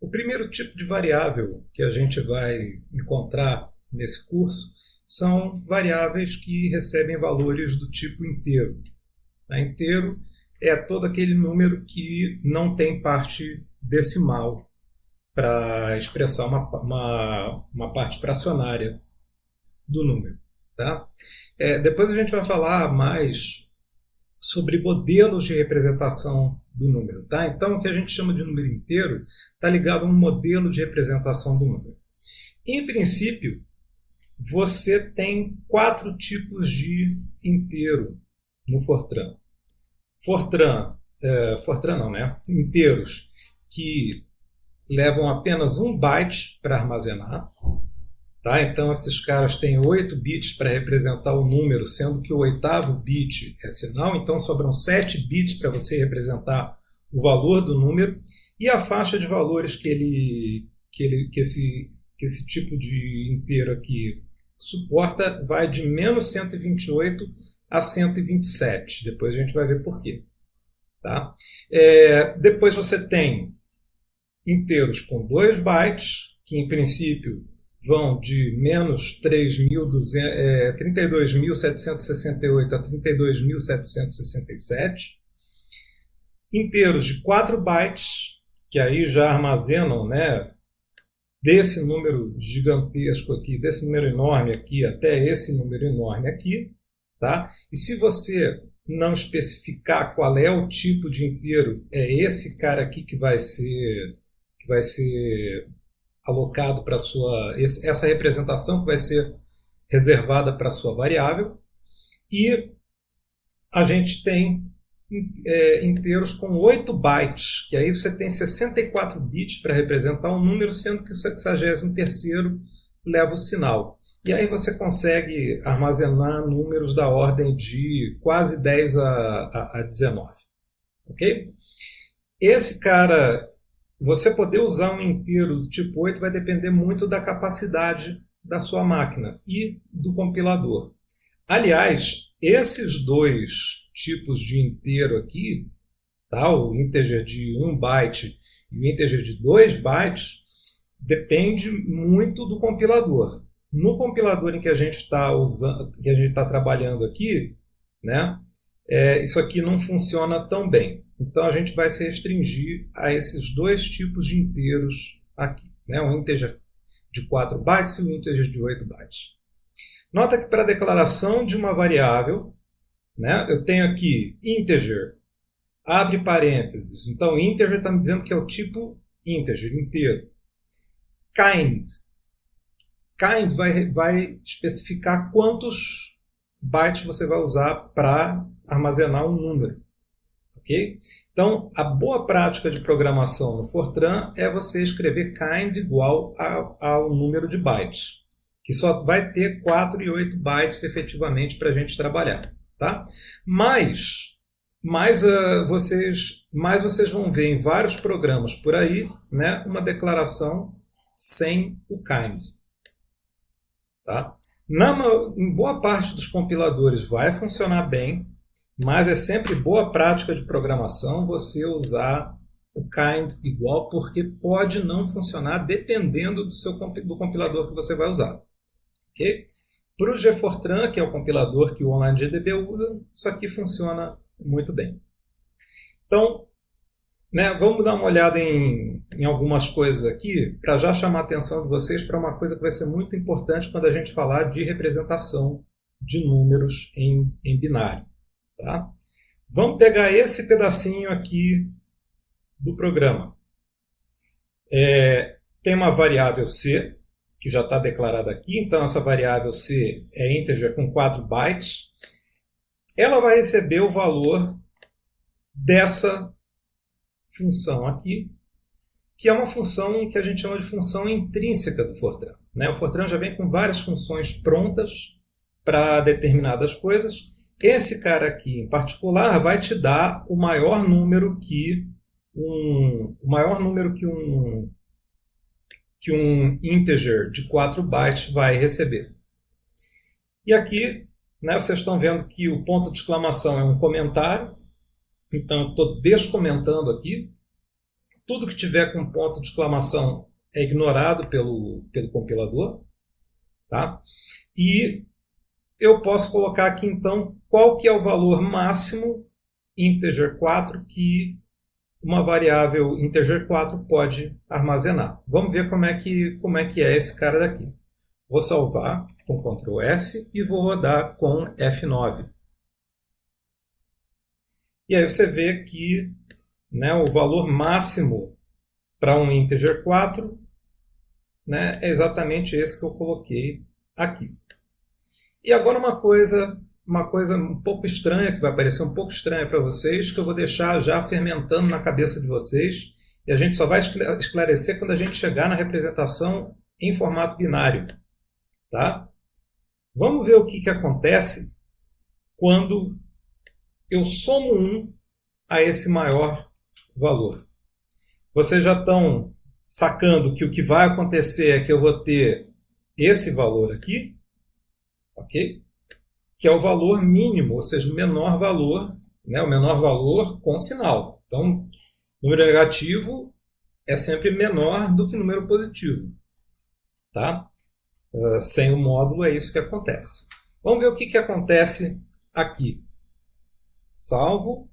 O primeiro tipo de variável que a gente vai encontrar nesse curso são variáveis que recebem valores do tipo inteiro. A inteiro é todo aquele número que não tem parte decimal para expressar uma, uma, uma, parte fracionária do número. Tá? É, depois a gente vai falar mais sobre modelos de representação do número. Tá? Então, o que a gente chama de número inteiro está ligado a um modelo de representação do número. Em princípio, você tem quatro tipos de inteiro no Fortran. Fortran, é, Fortran não, né? Inteiros que levam apenas um byte para armazenar. Tá? Então, esses caras têm 8 bits para representar o número, sendo que o oitavo bit é sinal, então sobram 7 bits para você representar o valor do número. E a faixa de valores que, ele, que, ele, que, esse, que esse tipo de inteiro aqui suporta vai de menos 128 a 127. Depois a gente vai ver por quê. Tá? É, depois você tem inteiros com 2 bytes, que em princípio vão de menos 32.768 é, a 32.767. Inteiros de 4 bytes, que aí já armazenam né, desse número gigantesco aqui, desse número enorme aqui até esse número enorme aqui. Tá? E se você não especificar qual é o tipo de inteiro, é esse cara aqui que vai ser que vai ser alocado para sua essa representação que vai ser reservada para sua variável e a gente tem é, inteiros com 8 bytes, que aí você tem 64 bits para representar um número, sendo que o 63 leva o sinal. E aí você consegue armazenar números da ordem de quase 10 a, a, a 19. Ok? Esse cara, você poder usar um inteiro do tipo 8 vai depender muito da capacidade da sua máquina e do compilador. Aliás, esses dois tipos de inteiro aqui, tá? o integer de 1 byte e o integer de 2 bytes, depende muito do compilador. No compilador em que a gente está usando, que a gente está trabalhando aqui, né, é, isso aqui não funciona tão bem. Então a gente vai se restringir a esses dois tipos de inteiros aqui, né, um integer de 4 bytes e um integer de 8 bytes. Nota que para a declaração de uma variável, né, eu tenho aqui integer, abre parênteses. Então integer está me dizendo que é o tipo integer, inteiro. Kind, kind vai, vai especificar quantos bytes você vai usar para armazenar um número. Então, a boa prática de programação no Fortran é você escrever kind igual ao número de bytes, que só vai ter 4 e 8 bytes efetivamente para a gente trabalhar. Tá? Mas, mais, uh, vocês, mais vocês vão ver em vários programas por aí né, uma declaração sem o kind. Tá? Na, em boa parte dos compiladores vai funcionar bem, mas é sempre boa prática de programação você usar o kind igual, porque pode não funcionar dependendo do, seu, do compilador que você vai usar. Okay? Para o GFortran, que é o compilador que o OnlineGDB usa, isso aqui funciona muito bem. Então, né, vamos dar uma olhada em, em algumas coisas aqui para já chamar a atenção de vocês para uma coisa que vai ser muito importante quando a gente falar de representação de números em, em binário. Tá? Vamos pegar esse pedacinho aqui do programa. É, tem uma variável C, que já está declarada aqui, então essa variável C é integer com 4 bytes. Ela vai receber o valor dessa função aqui, que é uma função que a gente chama de função intrínseca do Fortran. Né? O Fortran já vem com várias funções prontas para determinadas coisas. Esse cara aqui, em particular, vai te dar o maior número que um, o maior número que um, que um integer de 4 bytes vai receber. E aqui, né, vocês estão vendo que o ponto de exclamação é um comentário, então, estou descomentando aqui. tudo que tiver com ponto de exclamação é ignorado pelo, pelo compilador. Tá? E eu posso colocar aqui então qual que é o valor máximo integer 4 que uma variável integer 4 pode armazenar. Vamos ver como é que, como é, que é esse cara daqui. Vou salvar com Ctrl S e vou rodar com F9. E aí você vê que né, o valor máximo para um integer 4 né, é exatamente esse que eu coloquei aqui. E agora uma coisa, uma coisa um pouco estranha, que vai parecer um pouco estranha para vocês, que eu vou deixar já fermentando na cabeça de vocês, e a gente só vai esclarecer quando a gente chegar na representação em formato binário. Tá? Vamos ver o que, que acontece quando eu somo 1 a esse maior valor. Vocês já estão sacando que o que vai acontecer é que eu vou ter esse valor aqui, ok? Que é o valor mínimo, ou seja, o menor valor, né? o menor valor com sinal. Então, número negativo é sempre menor do que número positivo. Tá? Uh, sem o módulo é isso que acontece. Vamos ver o que, que acontece aqui. Salvo,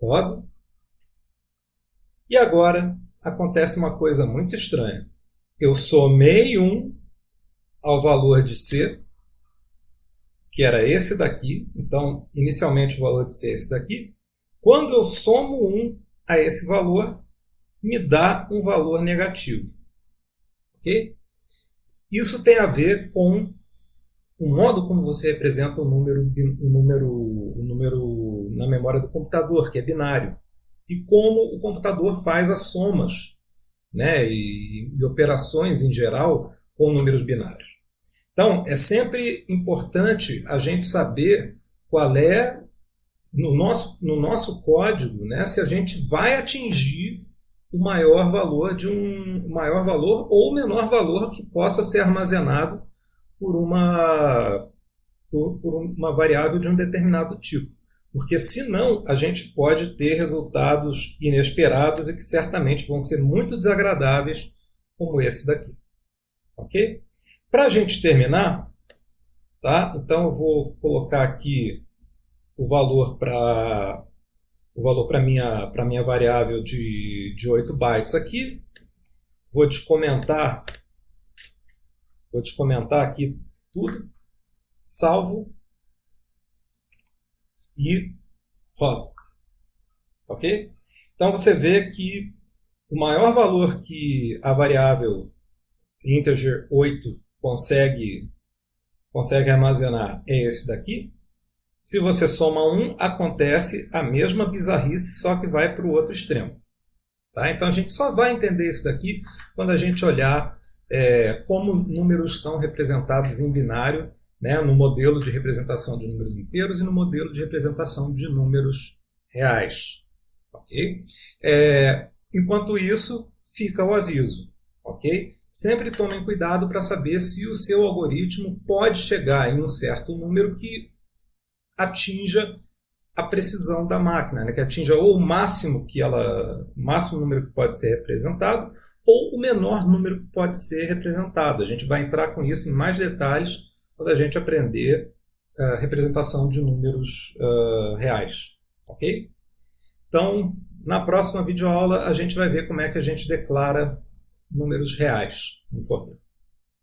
rodo. E agora acontece uma coisa muito estranha. Eu somei 1 ao valor de C, que era esse daqui. Então, inicialmente o valor de C é esse daqui. Quando eu somo 1 a esse valor, me dá um valor negativo. Ok? Isso tem a ver com o modo como você representa o número, o número, o número na memória do computador, que é binário e como o computador faz as somas né, e, e operações em geral com números binários. Então, é sempre importante a gente saber qual é, no nosso, no nosso código, né, se a gente vai atingir o maior valor de um maior valor ou menor valor que possa ser armazenado por uma, por, por uma variável de um determinado tipo porque senão a gente pode ter resultados inesperados e que certamente vão ser muito desagradáveis, como esse daqui. Ok? Para a gente terminar, tá? então eu vou colocar aqui o valor para o valor para minha para minha variável de, de 8 bytes aqui. Vou descomentar vou descomentar aqui tudo. Salvo e rodo. Ok? Então você vê que o maior valor que a variável integer 8 consegue, consegue armazenar é esse daqui. Se você soma 1, acontece a mesma bizarrice, só que vai para o outro extremo. Tá? Então a gente só vai entender isso daqui quando a gente olhar é, como números são representados em binário né, no modelo de representação de números inteiros e no modelo de representação de números reais. ok? É, enquanto isso, fica o aviso. Ok? Sempre tomem cuidado para saber se o seu algoritmo pode chegar em um certo número que atinja a precisão da máquina, né? que atinja ou o máximo que ela, o máximo número que pode ser representado, ou o menor número que pode ser representado. A gente vai entrar com isso em mais detalhes quando a gente aprender a uh, representação de números uh, reais. Ok? Então, na próxima videoaula, a gente vai ver como é que a gente declara números reais no Fortran.